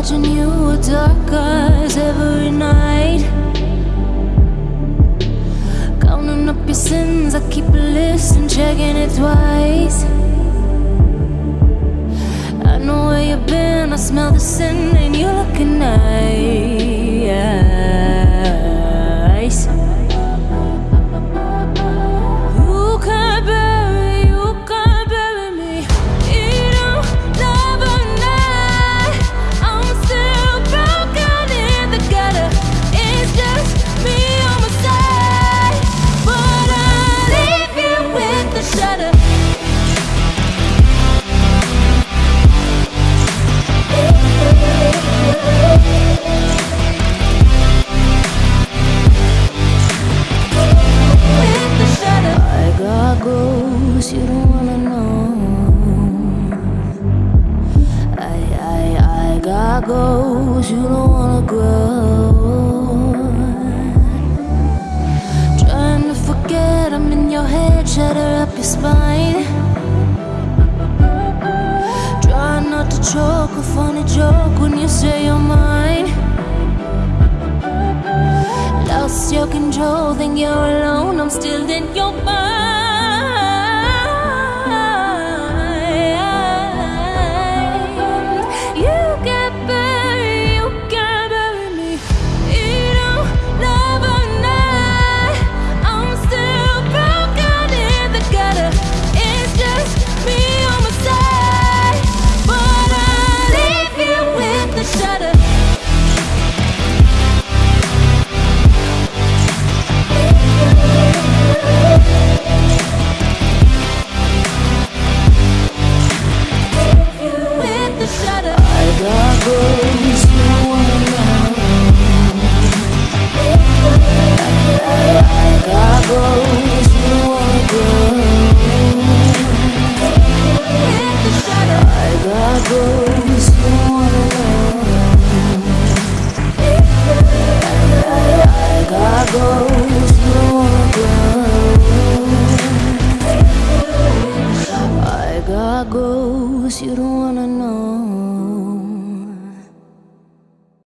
watching you with dark eyes every night. Counting up your sins, I keep a list and checking it twice. I know where you've been, I smell the sin, and you're looking nice. Goals you don't wanna grow. Trying to forget I'm in your head, shatter up your spine. Try not to choke, a funny joke when you say you're mine. Lost your control, think you're alone, I'm still in your mind. Cause you don't wanna know